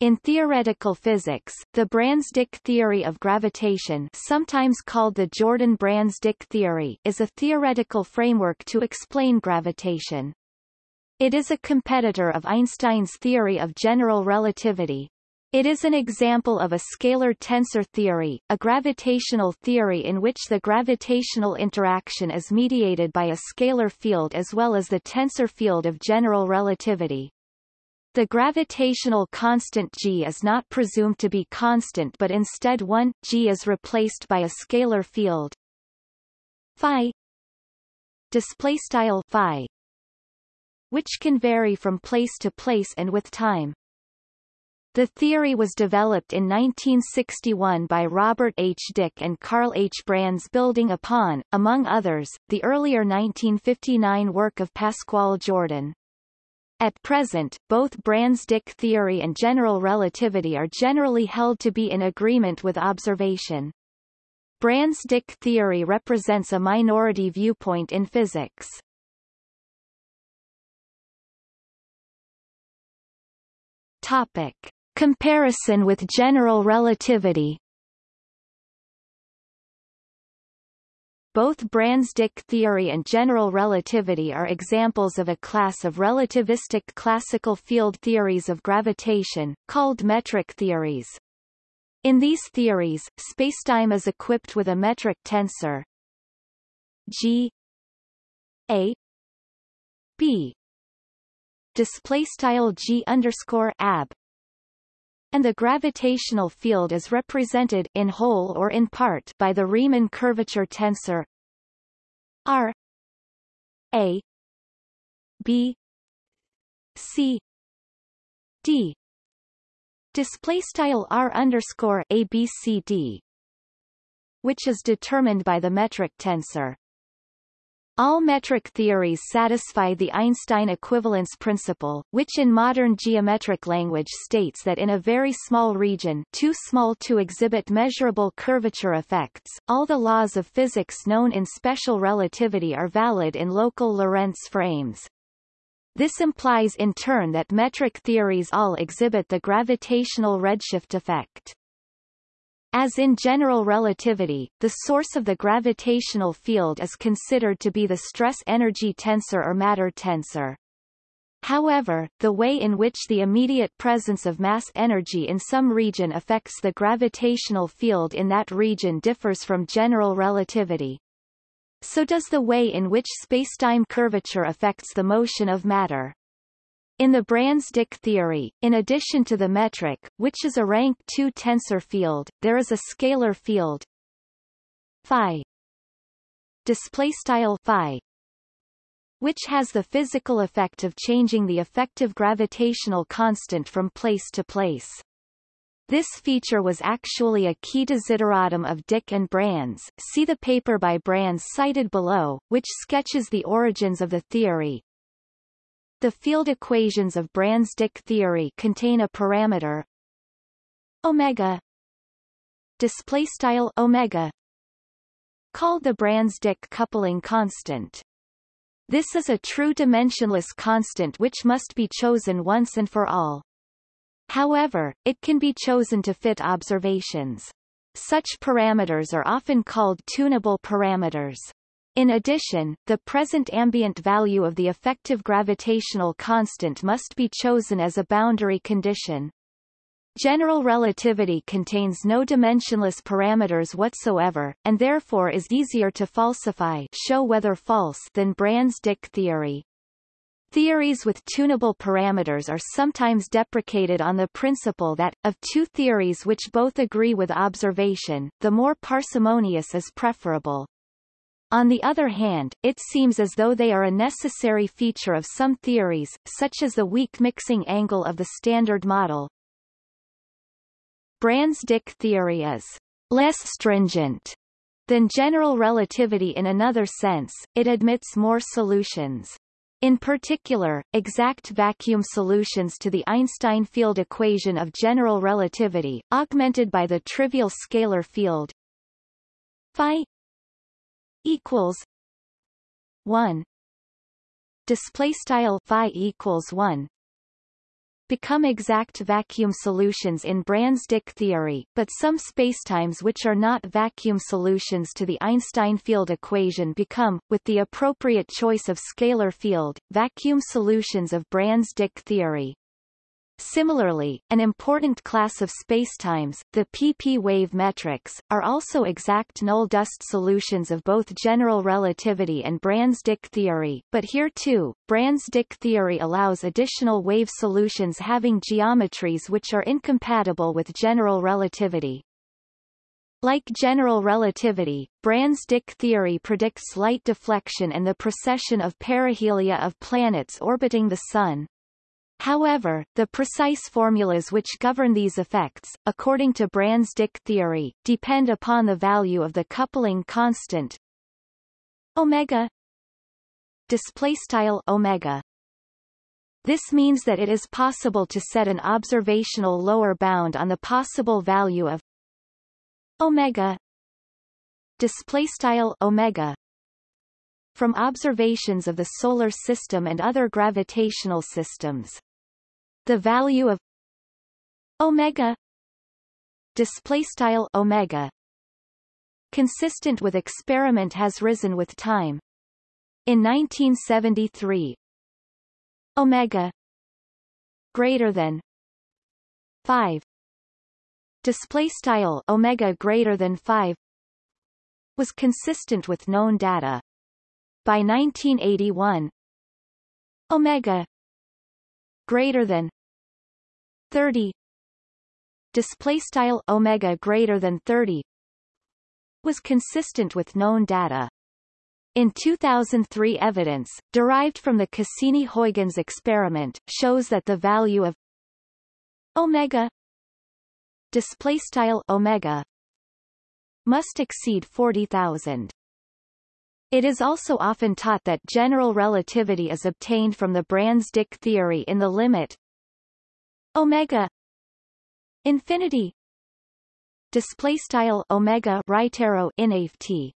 In theoretical physics, the Brans-Dicke theory of gravitation sometimes called the Jordan-Brans-Dicke theory is a theoretical framework to explain gravitation. It is a competitor of Einstein's theory of general relativity. It is an example of a scalar tensor theory, a gravitational theory in which the gravitational interaction is mediated by a scalar field as well as the tensor field of general relativity. The gravitational constant g is not presumed to be constant but instead 1, g is replaced by a scalar field phi display style phi which can vary from place to place and with time. The theory was developed in 1961 by Robert H. Dicke and Carl H. Brans building upon, among others, the earlier 1959 work of Pascual Jordan. At present, both Brans-Dicke theory and general relativity are generally held to be in agreement with observation. Brans-Dicke theory represents a minority viewpoint in physics. Topic. Comparison with general relativity Both Brans-Dicke theory and general relativity are examples of a class of relativistic classical field theories of gravitation, called metric theories. In these theories, spacetime is equipped with a metric tensor. G. A. B. Display style g underscore ab and the gravitational field is represented in whole or in part by the Riemann curvature tensor R A B C D. Display style R underscore A B C D which is determined by the metric tensor all metric theories satisfy the Einstein equivalence principle, which in modern geometric language states that in a very small region too small to exhibit measurable curvature effects, all the laws of physics known in special relativity are valid in local Lorentz frames. This implies in turn that metric theories all exhibit the gravitational redshift effect. As in general relativity, the source of the gravitational field is considered to be the stress-energy tensor or matter tensor. However, the way in which the immediate presence of mass energy in some region affects the gravitational field in that region differs from general relativity. So does the way in which spacetime curvature affects the motion of matter. In the Brans-Dicke theory, in addition to the metric, which is a rank 2 tensor field, there is a scalar field phi display style phi which has the physical effect of changing the effective gravitational constant from place to place. This feature was actually a key desideratum of Dicke and Brans. See the paper by Brans cited below, which sketches the origins of the theory, the field equations of Brans-Dicke theory contain a parameter omega display style omega called the Brans-Dicke coupling constant. This is a true dimensionless constant which must be chosen once and for all. However, it can be chosen to fit observations. Such parameters are often called tunable parameters. In addition, the present ambient value of the effective gravitational constant must be chosen as a boundary condition. General relativity contains no dimensionless parameters whatsoever, and therefore is easier to falsify show whether false than Brans-Dicke theory. Theories with tunable parameters are sometimes deprecated on the principle that, of two theories which both agree with observation, the more parsimonious is preferable. On the other hand, it seems as though they are a necessary feature of some theories, such as the weak mixing angle of the Standard Model. Brans-Dicke theory is less stringent than general relativity in another sense, it admits more solutions. In particular, exact vacuum solutions to the Einstein field equation of general relativity, augmented by the trivial scalar field phi equals 1 display style phi equals 1 become exact vacuum solutions in Brans-Dicke theory, but some spacetimes which are not vacuum solutions to the Einstein field equation become, with the appropriate choice of scalar field, vacuum solutions of Brans-Dicke theory. Similarly, an important class of spacetimes, the pp wave metrics, are also exact null-dust solutions of both general relativity and Brans-Dicke theory, but here too, Brans-Dicke theory allows additional wave solutions having geometries which are incompatible with general relativity. Like general relativity, Brans-Dicke theory predicts light deflection and the precession of perihelia of planets orbiting the Sun, However, the precise formulas which govern these effects, according to Brans-Dicke theory, depend upon the value of the coupling constant omega displaystyle omega. This means that it is possible to set an observational lower bound on the possible value of omega displaystyle omega from observations of the solar system and other gravitational systems the value of omega display style omega consistent with experiment has risen with time. In 1973 omega greater than 5 display style omega greater than 5 was consistent with known data. By 1981 omega greater than 30 display style omega greater than 30 was consistent with known data in 2003 evidence, derived from the Cassini-Huygens experiment, shows that the value of omega displaystyle omega must exceed 40,000. It is also often taught that general relativity is obtained from the Brans-Dicke theory in the limit omega. Infinity. Display style omega right arrow t.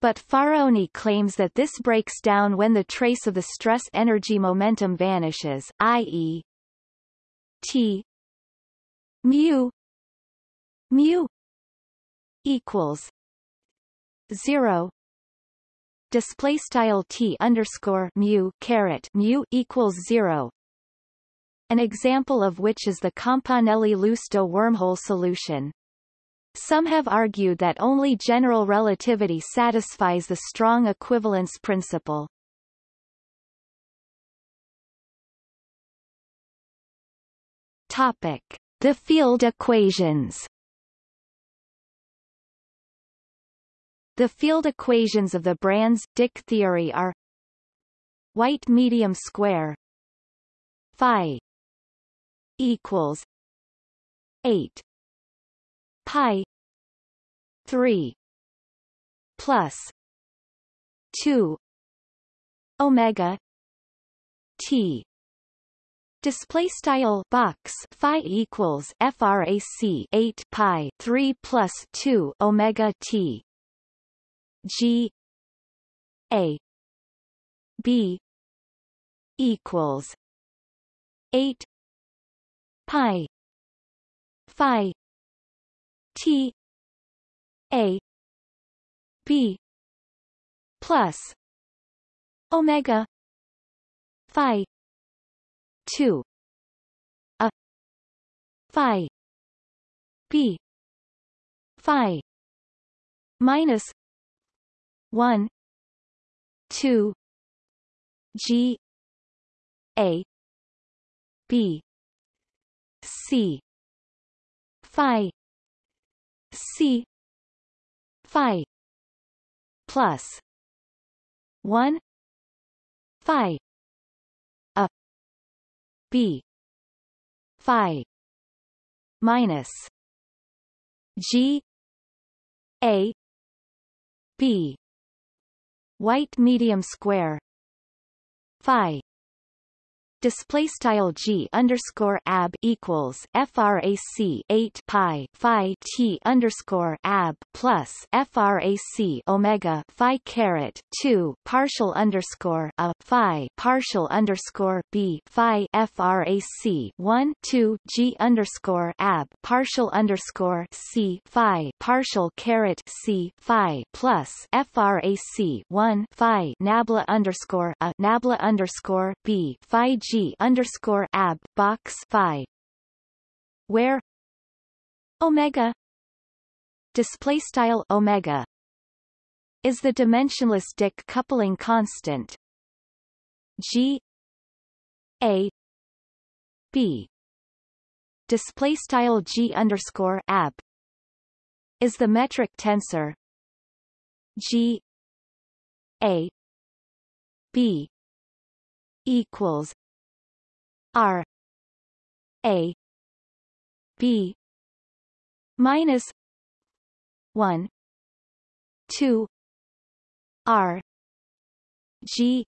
but Faraoni claims that this breaks down when the trace of the stress energy momentum vanishes i.e. t. Mu. Mu. Equals 0 display style t underscore mu caret mu equals 0 an example of which is the Campanelli-Lousto wormhole solution. Some have argued that only general relativity satisfies the strong equivalence principle. Topic: The field equations. The field equations of the Brans-Dicke theory are white medium square phi equals eight pi three plus two omega T. Display style box phi equals frac 8 pi 3 plus 2 omega t. G a b equals 8 pi. Phi. T. A. B. Plus. Omega. Phi. 2 a. Phi. B. Phi. Minus 1 2 g. A. B C. Phi. C. Phi. Plus. One. Phi. A. B. Phi. Minus. G. A. B. White medium square. Phi display style g underscore ab equals frac 8 pi phi t underscore ab plus frac omega phi caret 2 partial underscore a phi partial underscore b phi frac 1 2 g underscore ab partial underscore c phi partial caret c phi plus frac 1 phi nabla underscore a nabla underscore b phi g G underscore ab box phi where omega display style omega is the dimensionless Dicke coupling constant. G a b display style G underscore ab is the metric tensor. G a b equals R A B minus one two R G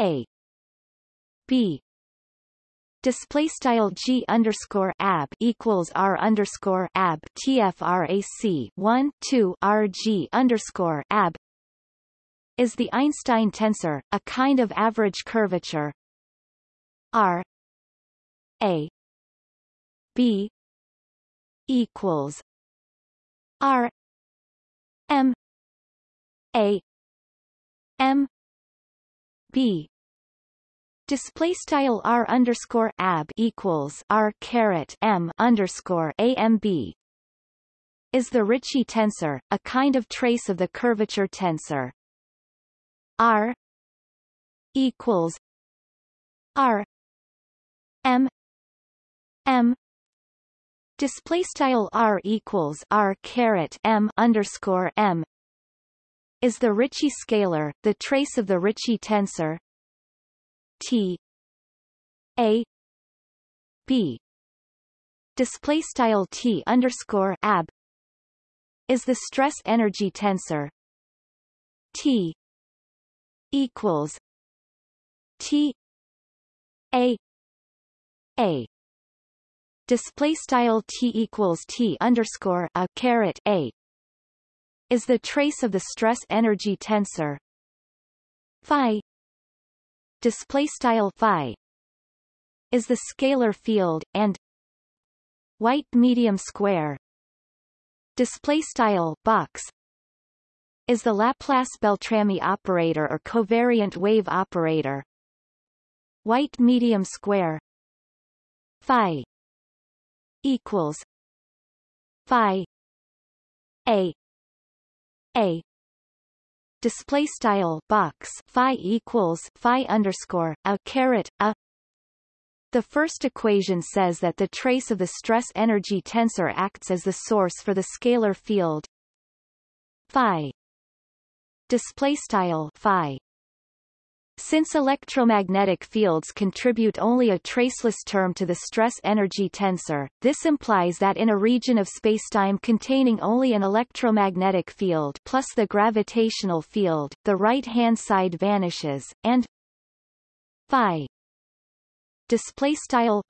A B. Display style g underscore ab equals r underscore ab tfrac 1 2 rg underscore ab is the Einstein tensor, a kind of average curvature, R A B equals R M A M B Display style r underscore ab equals r caret m underscore amb is the Ricci tensor, a kind of trace of the curvature tensor. R equals r M M display style R equals R caret M underscore M is the Ricci scalar, the trace of the Ricci tensor T A B. Display style T underscore ab is the stress energy tensor T equals T A a. Display style t equals t underscore a caret a. Is the trace of the stress energy tensor. Phi. Display style phi. Is the scalar field and white medium square. Display style box. Is the Laplace-Beltrami operator or covariant wave operator. White medium square phi equals phi a a. Display style box phi equals phi underscore a caret a. The first equation says that the trace of the stress energy tensor acts as the source for the scalar field phi. Display style phi since electromagnetic fields contribute only a traceless term to the stress-energy tensor, this implies that in a region of spacetime containing only an electromagnetic field plus the gravitational field, the right-hand side vanishes, and phi display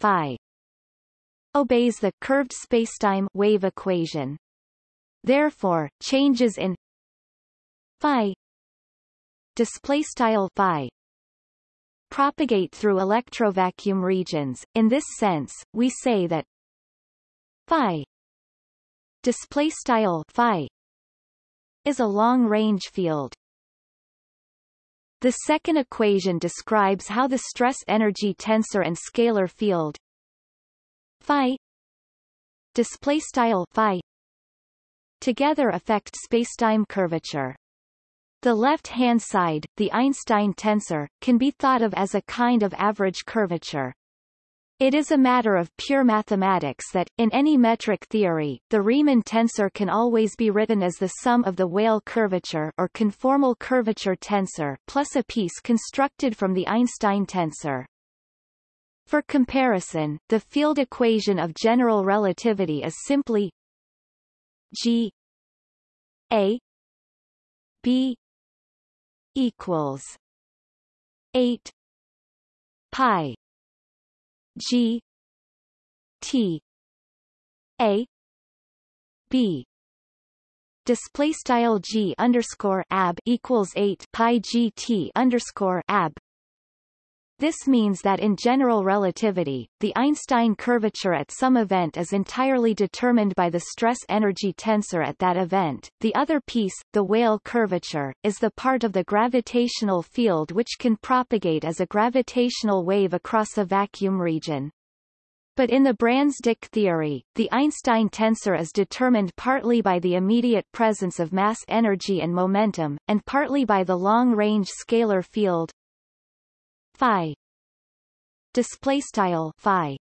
phi obeys the curved spacetime wave equation. Therefore, changes in phi display phi propagate through electrovacuum regions. In this sense, we say that phi display style phi is a long-range field. The second equation describes how the stress-energy tensor and scalar field phi display style phi together affect spacetime curvature. The left-hand side, the Einstein tensor, can be thought of as a kind of average curvature. It is a matter of pure mathematics that, in any metric theory, the Riemann tensor can always be written as the sum of the Weyl curvature or conformal curvature tensor plus a piece constructed from the Einstein tensor. For comparison, the field equation of general relativity is simply G A B equals eight pi g t a b. Display style g underscore ab equals 8 pi gt underscore ab this means that in general relativity, the Einstein curvature at some event is entirely determined by the stress-energy tensor at that event. The other piece, the Weyl curvature, is the part of the gravitational field which can propagate as a gravitational wave across a vacuum region. But in the Brans-Dicke theory, the Einstein tensor is determined partly by the immediate presence of mass energy and momentum, and partly by the long-range scalar field phi display style phi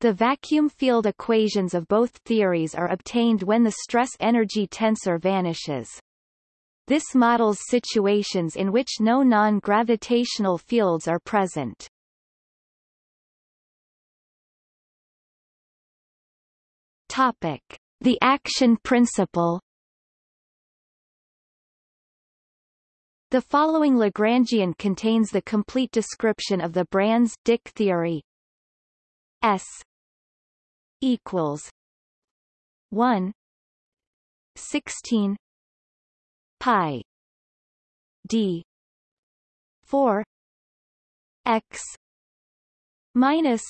the vacuum field equations of both theories are obtained when the stress-energy tensor vanishes. This models situations in which no non-gravitational fields are present. Topic: The action principle The following Lagrangian contains the complete description of the Brans-Dicke theory. S equals 1 16 pi d 4 x minus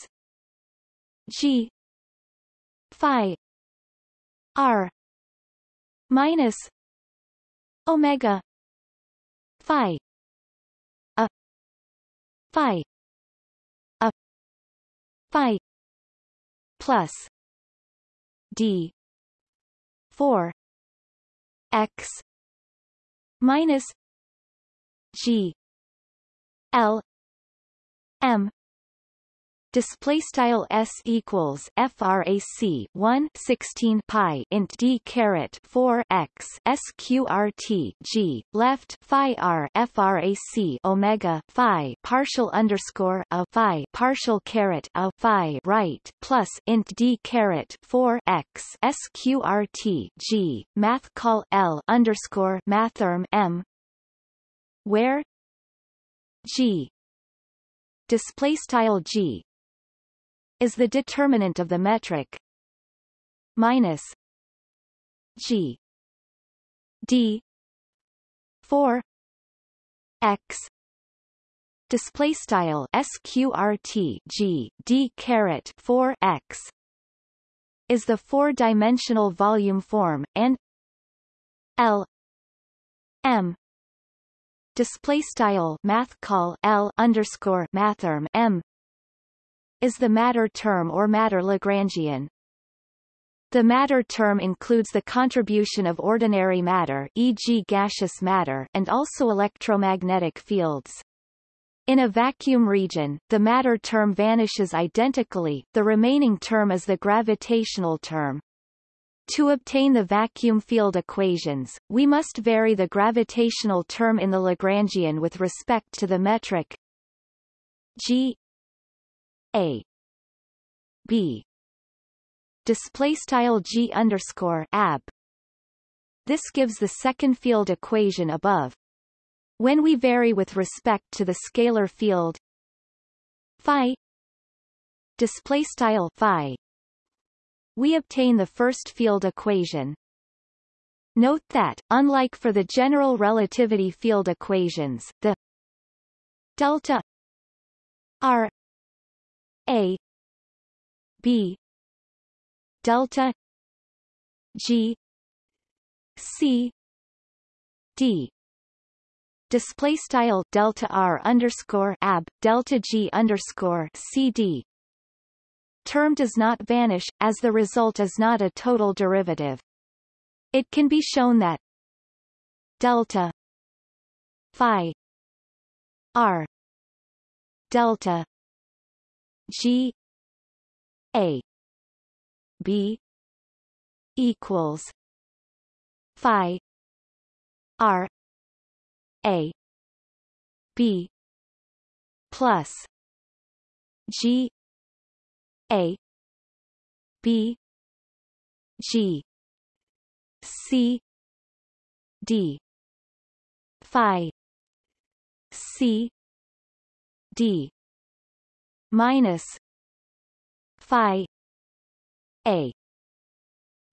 g phi r minus omega phi. A. Phi. A. Phi. Plus. D. 4 x. Minus g. L. M display style s equals frac 1 16 pi int d caret 4 x sqrt g left phi r frac omega phi partial underscore a phi partial caret a phi right plus int d caret 4 x sqrt g math call l underscore mathrm m where g display style g is the determinant of the metric. Minus g d 4 x display style sqrt g d caret 4 x is the four-dimensional volume form and l m display style math call l underscore mathrm m is the matter term or matter Lagrangian. The matter term includes the contribution of ordinary matter e.g. gaseous matter and also electromagnetic fields. In a vacuum region, the matter term vanishes identically, the remaining term is the gravitational term. To obtain the vacuum field equations, we must vary the gravitational term in the Lagrangian with respect to the metric g a. B. Display style G underscore ab. This gives the second field equation above. When we vary with respect to the scalar field phi display style phi we obtain the first field equation. Note that, unlike for the general relativity field equations, the delta r a B delta G C D. Display style delta r underscore ab delta g underscore cd term does not vanish as the result is not a total derivative. It can be shown that delta phi r delta G A B equals Phi R A B plus G A B G C D Phi C D minus phi a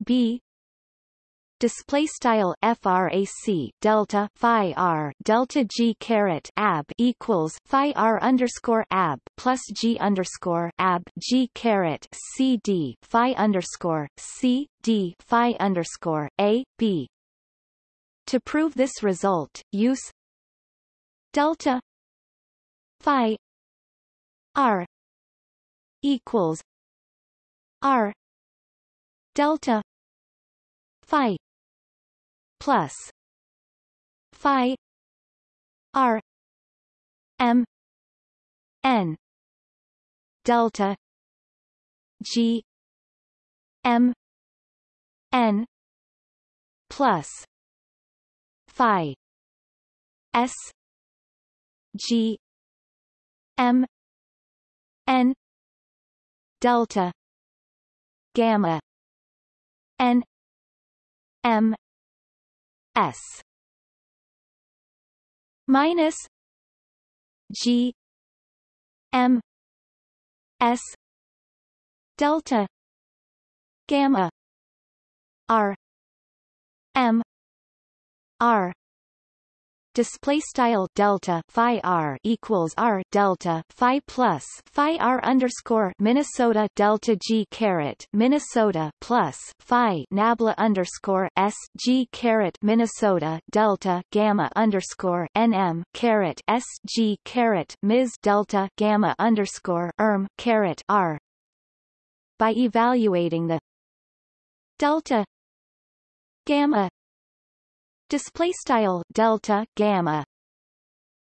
b display style frac delta phi r delta g caret ab equals phi r underscore ab plus g underscore ab g caret c d phi underscore c d phi underscore a b. To prove this result, use delta phi r equals r delta phi plus phi r m n delta g m n plus phi s g m n delta gamma n m S minus G M S delta gamma R M R display style delta phi r equals r delta phi plus phi r underscore Minnesota delta g caret Minnesota plus phi nabla underscore s g caret Minnesota delta gamma underscore nm caret s g caret ms delta gamma underscore erm caret r. By evaluating the delta gamma display style delta gamma.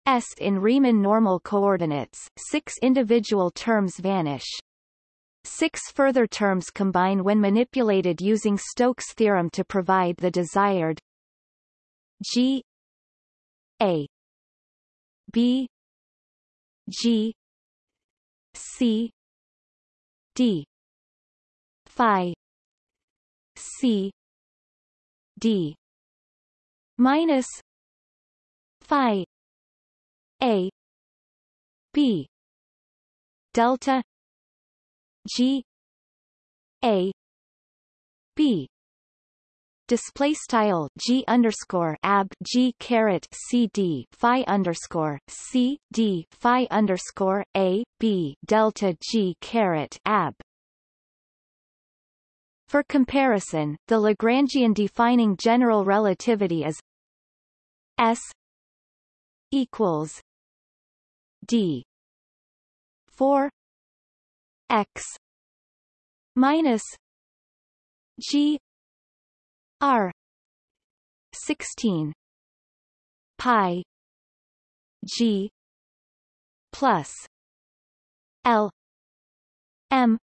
S in Riemann normal coordinates six individual terms vanish. Six further terms combine when manipulated using Stokes' theorem to provide the desired G A B G C D Phi C D minus phi a b delta g a b. Display style g underscore ab g caret c d phi underscore c d phi underscore a b delta g caret ab. For comparison, the Lagrangian defining general relativity is S equals D four X minus G R sixteen pi G plus L M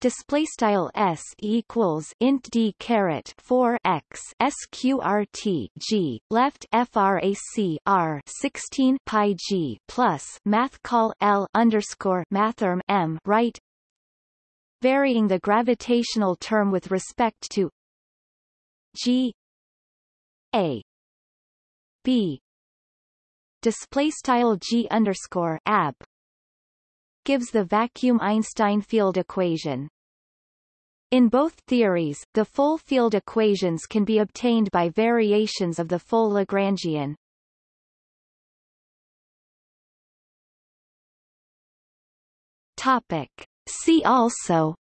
display style s equals int d caret 4 x sqrt g left frac r 16 pi g plus math call l underscore mathrm m right. Varying the gravitational term with respect to g a b. Display style g underscore ab gives the vacuum Einstein field equation. In both theories, the full field equations can be obtained by variations of the full Lagrangian. Topic. See also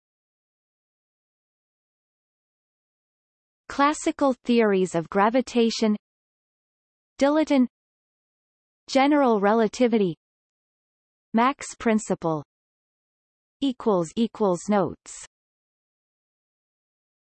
Classical theories of gravitation Dilaton General relativity Mach's principle. Equals equals notes